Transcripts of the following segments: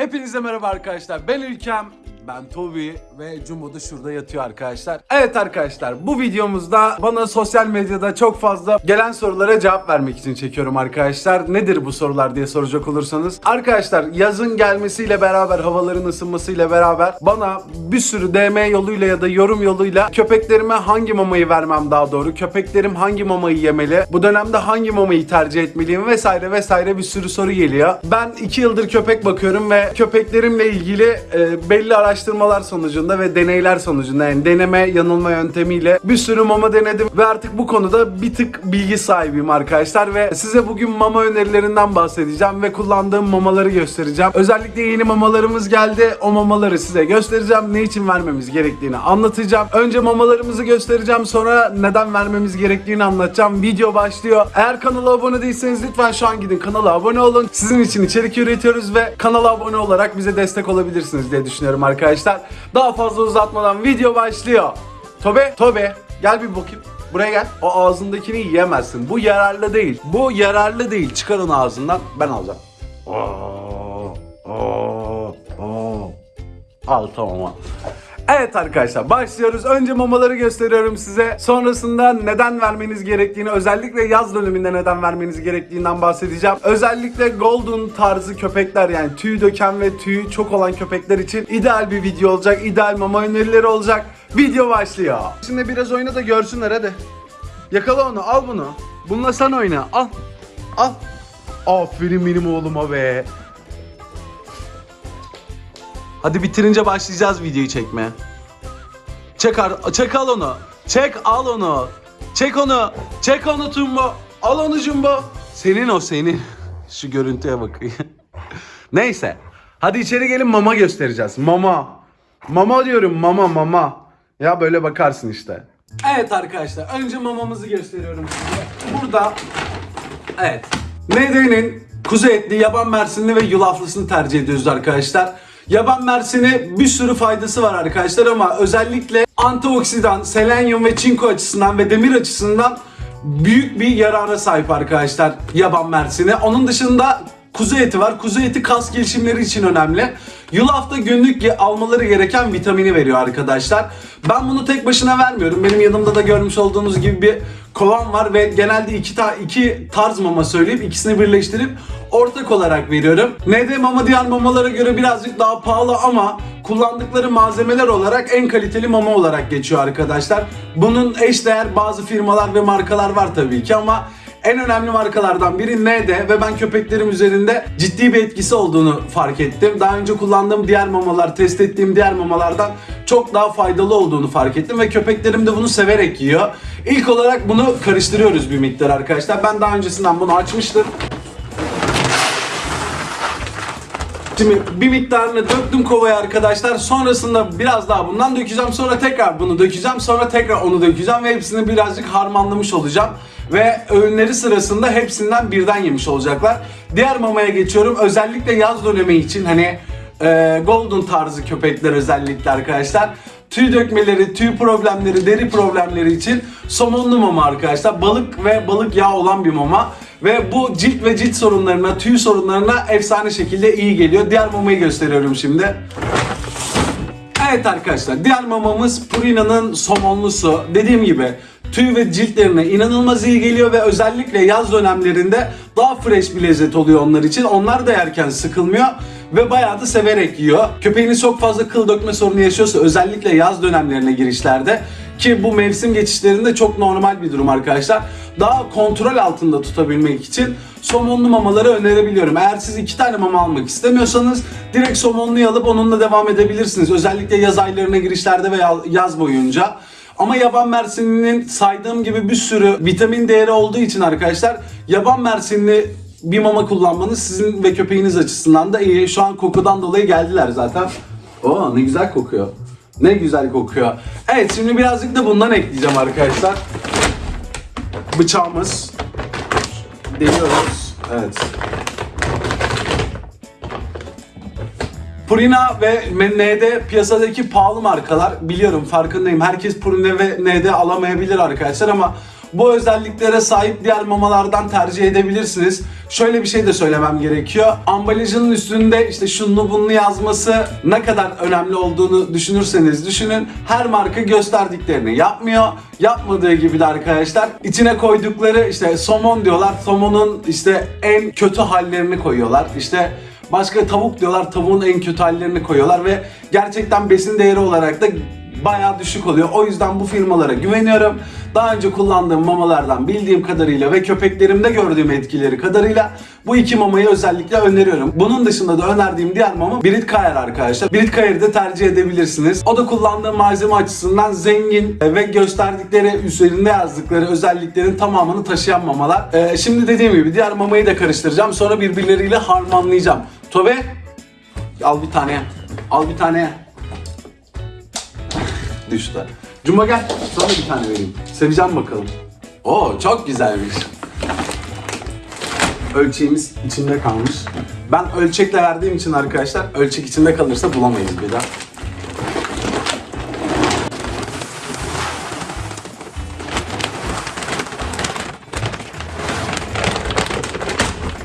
Hepinize merhaba arkadaşlar. Ben İlkem, ben Tobi ve Jumbo da şurada yatıyor arkadaşlar. Evet arkadaşlar bu videomuzda bana sosyal medyada çok fazla gelen sorulara cevap vermek için çekiyorum arkadaşlar. Nedir bu sorular diye soracak olursanız. Arkadaşlar yazın gelmesiyle beraber havaların ısınmasıyla beraber bana bir sürü DM yoluyla ya da yorum yoluyla köpeklerime hangi mamayı vermem daha doğru, köpeklerim hangi mamayı yemeli, bu dönemde hangi mamayı tercih etmeliyim vesaire vesaire bir sürü soru geliyor. Ben 2 yıldır köpek bakıyorum ve köpeklerimle ilgili e, belli araştırmalar sonucunda ve deneyler sonucunda yani deneme yanılma yöntemiyle bir sürü mama denedim ve artık bu konuda bir tık bilgi sahibiyim arkadaşlar ve size bugün mama önerilerinden bahsedeceğim ve kullandığım mamaları göstereceğim. Özellikle yeni mamalarımız geldi. O mamaları size göstereceğim. Ne için vermemiz gerektiğini anlatacağım. Önce mamalarımızı göstereceğim. Sonra neden vermemiz gerektiğini anlatacağım. Video başlıyor. Eğer kanala abone değilseniz lütfen şu an gidin kanala abone olun. Sizin için içerik üretiyoruz ve kanala abone olarak bize destek olabilirsiniz diye düşünüyorum arkadaşlar. Daha fazla uzatmadan video başlıyor. Tobe, Tobe gel bir bakayım. Buraya gel. O ağzındakini yiyemezsin. Bu yararlı değil. Bu yararlı değil. Çıkar onu ağzından. Ben alacağım. Oo, oo, oo. Al tamam. Evet arkadaşlar başlıyoruz. Önce mamaları gösteriyorum size. Sonrasında neden vermeniz gerektiğini, özellikle yaz döneminde neden vermeniz gerektiğinden bahsedeceğim. Özellikle golden tarzı köpekler yani tüy döken ve tüyü çok olan köpekler için ideal bir video olacak. İdeal mama önerileri olacak. Video başlıyor. Şimdi biraz oyna da görsünler hadi. Yakala onu al bunu. Bununla sen oyna al. Al. Aferin benim oğluma be. Hadi bitirince başlayacağız videoyu çekmeye. Çek, çek al onu. Çek al onu. Çek onu. Çek onu Tumbo. Al onu Jumbo. Senin o senin. Şu görüntüye bakayım. Neyse. Hadi içeri gelin mama göstereceğiz. Mama. Mama diyorum mama mama. Ya böyle bakarsın işte. Evet arkadaşlar önce mamamızı gösteriyorum size. Burada Evet. ND'nin kuzu etli, yaban mersinli ve yulaflısını tercih ediyoruz arkadaşlar. Yaban mersini bir sürü faydası var arkadaşlar ama özellikle antioksidan, selenyum ve çinko açısından ve demir açısından büyük bir yarara sahip arkadaşlar yaban mersini. Onun dışında kuzu eti var. Kuzu eti kas gelişimleri için önemli. Yulaf da günlük almaları gereken vitamini veriyor arkadaşlar. Ben bunu tek başına vermiyorum. Benim yanımda da görmüş olduğunuz gibi bir kovan var ve genelde iki, ta- iki tarz mama söyleyip ikisini birleştirip ortak olarak veriyorum. ND mama diğer mamalara göre birazcık daha pahalı ama kullandıkları malzemeler olarak en kaliteli mama olarak geçiyor arkadaşlar. Bunun eşdeğer bazı firmalar ve markalar var tabii ki ama en önemli markalardan biri ND ve ben köpeklerim üzerinde ciddi bir etkisi olduğunu fark ettim. Daha önce kullandığım diğer mamalar, test ettiğim diğer mamalardan çok daha faydalı olduğunu fark ettim ve köpeklerim de bunu severek yiyor. İlk olarak bunu karıştırıyoruz bir miktar arkadaşlar. Ben daha öncesinden bunu açmıştım. Şimdi bir miktarını döktüm kovaya arkadaşlar. Sonrasında biraz daha bundan dökeceğim. Sonra tekrar bunu dökeceğim. Sonra tekrar onu dökeceğim ve hepsini birazcık harmanlamış olacağım. Ve öğünleri sırasında hepsinden birden yemiş olacaklar. Diğer mamaya geçiyorum. Özellikle yaz dönemi için hani e, golden tarzı köpekler özellikle arkadaşlar. Tüy dökmeleri, tüy problemleri, deri problemleri için somonlu mama arkadaşlar. Balık ve balık yağı olan bir mama. Ve bu cilt ve cilt sorunlarına, tüy sorunlarına efsane şekilde iyi geliyor. Diğer mamayı gösteriyorum şimdi. Evet arkadaşlar diğer mamamız Purina'nın somonlusu. Dediğim gibi tüy ve ciltlerine inanılmaz iyi geliyor ve özellikle yaz dönemlerinde daha fresh bir lezzet oluyor onlar için. Onlar da yerken sıkılmıyor ve bayağı da severek yiyor. Köpeğiniz çok fazla kıl dökme sorunu yaşıyorsa özellikle yaz dönemlerine girişlerde ki bu mevsim geçişlerinde çok normal bir durum arkadaşlar. Daha kontrol altında tutabilmek için somonlu mamaları önerebiliyorum. Eğer siz iki tane mama almak istemiyorsanız direkt somonluyu alıp onunla devam edebilirsiniz. Özellikle yaz aylarına girişlerde veya yaz boyunca. Ama yaban mersininin saydığım gibi bir sürü vitamin değeri olduğu için arkadaşlar yaban mersinli bir mama kullanmanız sizin ve köpeğiniz açısından da iyi. Şu an kokudan dolayı geldiler zaten. Oo ne güzel kokuyor. Ne güzel kokuyor. Evet şimdi birazcık da bundan ekleyeceğim arkadaşlar. Bıçağımız. Deliyoruz. Evet. Purina ve ND piyasadaki pahalı markalar. Biliyorum farkındayım. Herkes Purina ve ND alamayabilir arkadaşlar ama bu özelliklere sahip diğer mamalardan tercih edebilirsiniz. Şöyle bir şey de söylemem gerekiyor. Ambalajının üstünde işte şunlu bunlu yazması ne kadar önemli olduğunu düşünürseniz düşünün. Her marka gösterdiklerini yapmıyor. Yapmadığı gibi de arkadaşlar içine koydukları işte somon diyorlar. Somonun işte en kötü hallerini koyuyorlar. İşte Başka tavuk diyorlar, tavuğun en kötü hallerini koyuyorlar ve gerçekten besin değeri olarak da bayağı düşük oluyor. O yüzden bu firmalara güveniyorum. Daha önce kullandığım mamalardan bildiğim kadarıyla ve köpeklerimde gördüğüm etkileri kadarıyla bu iki mamayı özellikle öneriyorum. Bunun dışında da önerdiğim diğer mama Brit Kayer arkadaşlar. Brit Kayer'i de tercih edebilirsiniz. O da kullandığım malzeme açısından zengin ve gösterdikleri üzerinde yazdıkları özelliklerin tamamını taşıyan mamalar. Ee, şimdi dediğim gibi diğer mamayı da karıştıracağım. Sonra birbirleriyle harmanlayacağım. Tobe al bir tane. Al bir tane düştü. Cuma gel. Sana bir tane vereyim. Seveceğim bakalım. Oo çok güzelmiş. Ölçeğimiz içinde kalmış. Ben ölçekle verdiğim için arkadaşlar ölçek içinde kalırsa bulamayız bir daha.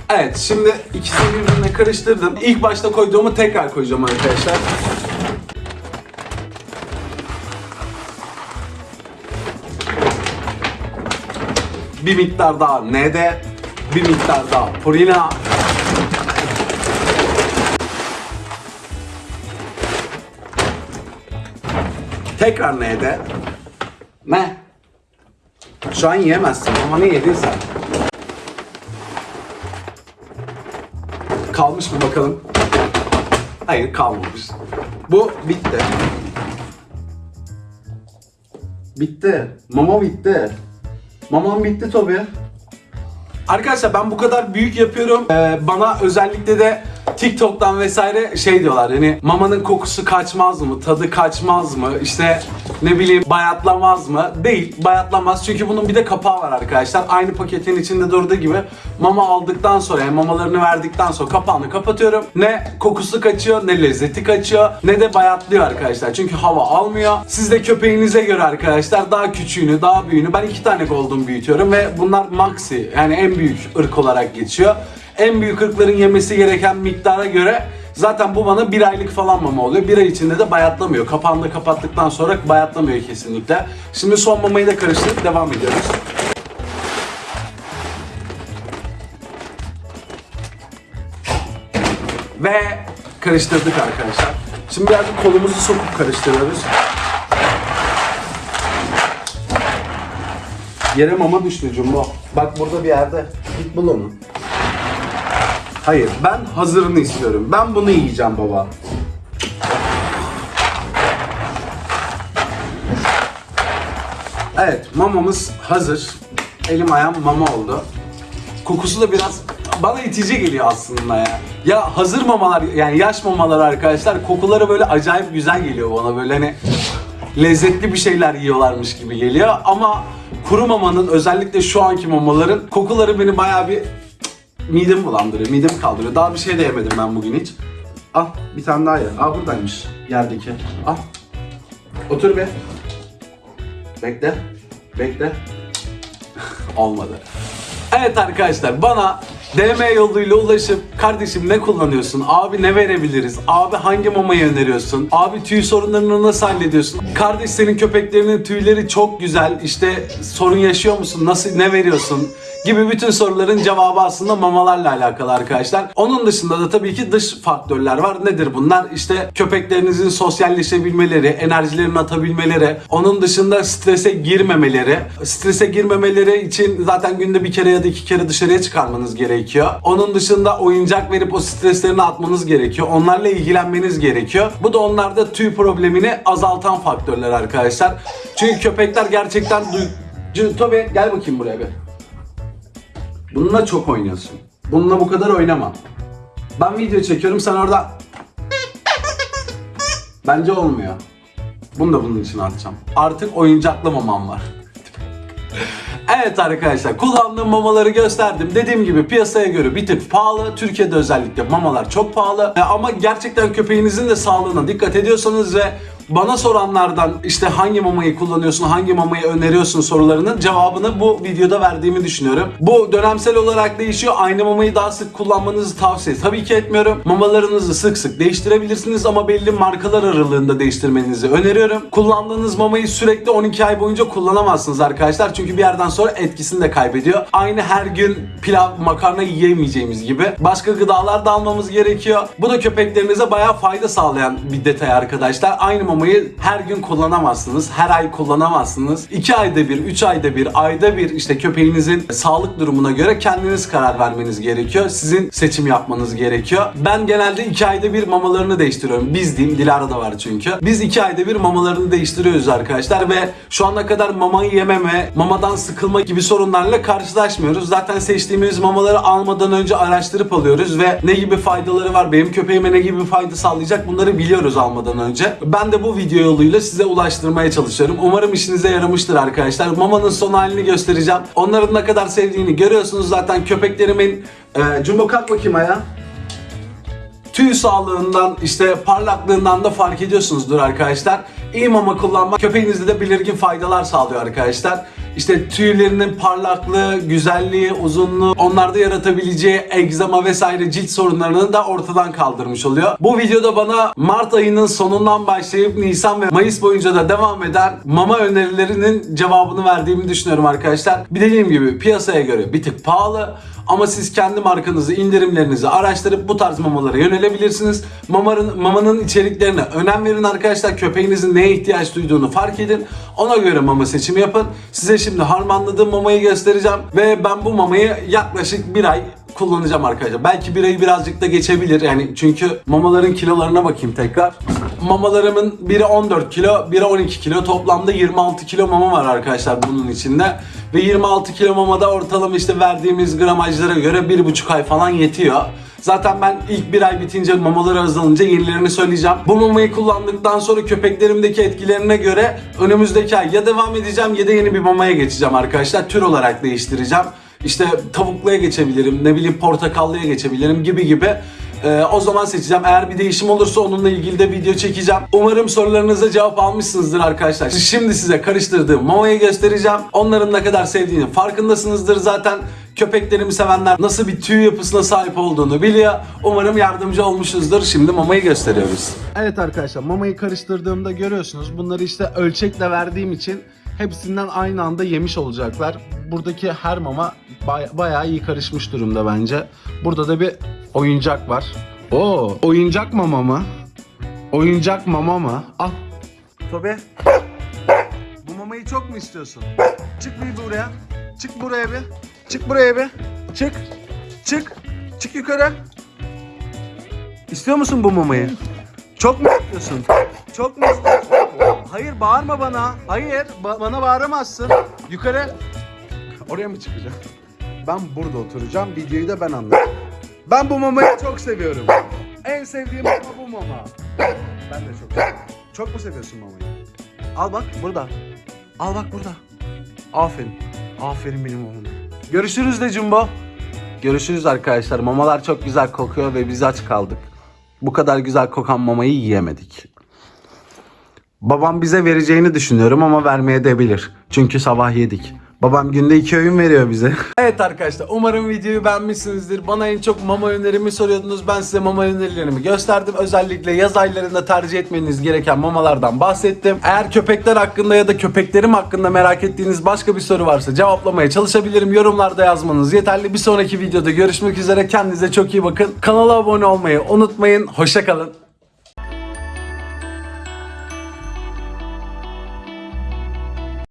Evet şimdi ikisini birbirine karıştırdım. İlk başta koyduğumu tekrar koyacağım arkadaşlar. Bir miktar daha N'de, bir miktar daha Purina. Tekrar N'de. Ne? Şu an yiyemezsin ama ne yedin sen? Kalmış mı bakalım? Hayır kalmamış. Bu bitti. Bitti. Mama bitti. Mamam bitti tabii. Arkadaşlar ben bu kadar büyük yapıyorum. Ee, bana özellikle de TikTok'tan vesaire şey diyorlar hani mamanın kokusu kaçmaz mı, tadı kaçmaz mı, işte ne bileyim bayatlamaz mı? Değil, bayatlamaz çünkü bunun bir de kapağı var arkadaşlar. Aynı paketin içinde durduğu gibi mama aldıktan sonra yani mamalarını verdikten sonra kapağını kapatıyorum. Ne kokusu kaçıyor, ne lezzeti kaçıyor, ne de bayatlıyor arkadaşlar. Çünkü hava almıyor. Siz de köpeğinize göre arkadaşlar daha küçüğünü, daha büyüğünü ben iki tane golden büyütüyorum ve bunlar maxi yani en büyük ırk olarak geçiyor. En büyük ırkların yemesi gereken miktara göre zaten bu bana bir aylık falan mama oluyor. Bir ay içinde de bayatlamıyor. Kapağını da kapattıktan sonra bayatlamıyor kesinlikle. Şimdi son mamayı da karıştırıp devam ediyoruz. Ve karıştırdık arkadaşlar. Şimdi birazcık kolumuzu sokup karıştırıyoruz. Yere mama düştü Jumbo. Bak burada bir yerde. Git bul onu. Hayır, ben hazırını istiyorum. Ben bunu yiyeceğim baba. Evet, mamamız hazır. Elim ayağım mama oldu. Kokusu da biraz bana itici geliyor aslında ya. Ya hazır mamalar yani yaş mamalar arkadaşlar kokuları böyle acayip güzel geliyor bana böyle hani lezzetli bir şeyler yiyorlarmış gibi geliyor ama kuru mamanın özellikle şu anki mamaların kokuları beni bayağı bir midemi bulandırıyor, midemi kaldırıyor. Daha bir şey de yemedim ben bugün hiç. Al bir tane daha ye. Aa buradaymış yerdeki. Al. Otur be. Bekle. Bekle. Olmadı. Evet arkadaşlar bana DM yoluyla ulaşıp kardeşim ne kullanıyorsun? Abi ne verebiliriz? Abi hangi mamayı öneriyorsun? Abi tüy sorunlarını nasıl hallediyorsun? Kardeş senin köpeklerinin tüyleri çok güzel. İşte sorun yaşıyor musun? Nasıl ne veriyorsun? Gibi bütün soruların cevabı aslında mamalarla alakalı arkadaşlar. Onun dışında da tabii ki dış faktörler var. Nedir bunlar? İşte köpeklerinizin sosyalleşebilmeleri, enerjilerini atabilmeleri, onun dışında strese girmemeleri. Strese girmemeleri için zaten günde bir kere ya da iki kere dışarıya çıkarmanız gerekiyor. Onun dışında oyuncak verip o streslerini atmanız gerekiyor. Onlarla ilgilenmeniz gerekiyor. Bu da onlarda tüy problemini azaltan faktörler arkadaşlar. Çünkü köpekler gerçekten duy... Tobe gel bakayım buraya bir. Bununla çok oynuyorsun. Bununla bu kadar oynama. Ben video çekiyorum sen orada... Bence olmuyor. Bunu da bunun için atacağım. Artık oyuncaklı mamam var. Evet arkadaşlar kullandığım mamaları gösterdim. Dediğim gibi piyasaya göre bir tık pahalı. Türkiye'de özellikle mamalar çok pahalı. Ama gerçekten köpeğinizin de sağlığına dikkat ediyorsanız ve Bana soranlardan işte hangi mamayı kullanıyorsun, hangi mamayı öneriyorsun sorularının cevabını bu videoda verdiğimi düşünüyorum. Bu dönemsel olarak değişiyor. Aynı mamayı daha sık kullanmanızı tavsiye tabii ki etmiyorum. Mamalarınızı sık sık değiştirebilirsiniz ama belli markalar aralığında değiştirmenizi öneriyorum. Kullandığınız mamayı sürekli 12 ay boyunca kullanamazsınız arkadaşlar. Çünkü bir yerden sonra etkisini de kaybediyor. Aynı her gün pilav, makarna yiyemeyeceğimiz gibi. Başka gıdalar da almamız gerekiyor. Bu da köpeklerinize bayağı fayda sağlayan bir detay arkadaşlar. Aynı mamayı her gün kullanamazsınız. Her ay kullanamazsınız. 2 ayda bir, 3 ayda bir, ayda bir işte köpeğinizin sağlık durumuna göre kendiniz karar vermeniz gerekiyor. Sizin seçim yapmanız gerekiyor. Ben genelde 2 ayda bir mamalarını değiştiriyorum. Biz diyeyim, Dilara da var çünkü. Biz 2 ayda bir mamalarını değiştiriyoruz arkadaşlar ve şu ana kadar mamayı yememe, mamadan sıkılma gibi sorunlarla karşılaşmıyoruz. Zaten seçtiğimiz mamaları almadan önce araştırıp alıyoruz ve ne gibi faydaları var, benim köpeğime ne gibi fayda sağlayacak bunları biliyoruz almadan önce. Ben de bu video yoluyla size ulaştırmaya çalışıyorum. Umarım işinize yaramıştır arkadaşlar. Mamanın son halini göstereceğim. Onların ne kadar sevdiğini görüyorsunuz zaten köpeklerimin... Ee, Jumbo kalk bakayım ayağa tüy sağlığından işte parlaklığından da fark ediyorsunuzdur arkadaşlar. İyi mama kullanmak köpeğinizde de belirgin faydalar sağlıyor arkadaşlar. İşte tüylerinin parlaklığı, güzelliği, uzunluğu, onlarda yaratabileceği egzama vesaire cilt sorunlarını da ortadan kaldırmış oluyor. Bu videoda bana Mart ayının sonundan başlayıp Nisan ve Mayıs boyunca da devam eden mama önerilerinin cevabını verdiğimi düşünüyorum arkadaşlar. Bir dediğim gibi piyasaya göre bir tık pahalı ama siz kendi markanızı, indirimlerinizi araştırıp bu tarz mamalara yönelebilirsiniz. Mamanın, mamanın içeriklerine önem verin arkadaşlar. Köpeğinizin neye ihtiyaç duyduğunu fark edin. Ona göre mama seçimi yapın. Size şimdi harmanladığım mamayı göstereceğim. Ve ben bu mamayı yaklaşık bir ay kullanacağım arkadaşlar. Belki bir ayı birazcık da geçebilir yani çünkü mamaların kilolarına bakayım tekrar. Mamalarımın biri 14 kilo, biri 12 kilo. Toplamda 26 kilo mama var arkadaşlar bunun içinde. Ve 26 kilo mamada ortalama işte verdiğimiz gramajlara göre 1,5 ay falan yetiyor. Zaten ben ilk bir ay bitince mamaları azalınca yenilerini söyleyeceğim. Bu mamayı kullandıktan sonra köpeklerimdeki etkilerine göre önümüzdeki ay ya devam edeceğim ya da yeni bir mamaya geçeceğim arkadaşlar. Tür olarak değiştireceğim. İşte tavukluya geçebilirim, ne bileyim portakallıya geçebilirim gibi gibi. Ee, o zaman seçeceğim. Eğer bir değişim olursa onunla ilgili de video çekeceğim. Umarım sorularınıza cevap almışsınızdır arkadaşlar. Şimdi size karıştırdığım mamayı göstereceğim. Onların ne kadar sevdiğini farkındasınızdır zaten. Köpeklerimi sevenler nasıl bir tüy yapısına sahip olduğunu biliyor. Umarım yardımcı olmuşuzdur. Şimdi mamayı gösteriyoruz. Evet arkadaşlar mamayı karıştırdığımda görüyorsunuz. Bunları işte ölçekle verdiğim için hepsinden aynı anda yemiş olacaklar. Buradaki her mama bay- bayağı iyi karışmış durumda bence. Burada da bir oyuncak var. Oo, oyuncak mama mı? Oyuncak mama mı? Al. Tobi. Bu mamayı çok mu istiyorsun? Çık bir buraya. Çık buraya bir. Çık buraya bir. Çık. Çık. Çık yukarı. İstiyor musun bu mamayı? Çok mu istiyorsun? Çok mu istiyorsun? Hayır bağırma bana. Hayır ba- bana bağıramazsın. Yukarı. Oraya mı çıkacağım? Ben burada oturacağım. Videoyu da ben anlatacağım. Ben bu mamayı çok seviyorum. En sevdiğim mama bu mama. Ben de çok seviyorum. Çok mu seviyorsun mamayı? Al bak burada. Al bak burada. Aferin. Aferin benim oğlum. Görüşürüz de Jumbo. Görüşürüz arkadaşlar. Mamalar çok güzel kokuyor ve biz aç kaldık. Bu kadar güzel kokan mamayı yiyemedik. Babam bize vereceğini düşünüyorum ama vermeye de bilir. Çünkü sabah yedik. Babam günde iki öğün veriyor bize. evet arkadaşlar umarım videoyu beğenmişsinizdir. Bana en çok mama önerimi soruyordunuz. Ben size mama önerilerimi gösterdim. Özellikle yaz aylarında tercih etmeniz gereken mamalardan bahsettim. Eğer köpekler hakkında ya da köpeklerim hakkında merak ettiğiniz başka bir soru varsa cevaplamaya çalışabilirim. Yorumlarda yazmanız yeterli. Bir sonraki videoda görüşmek üzere. Kendinize çok iyi bakın. Kanala abone olmayı unutmayın. Hoşçakalın.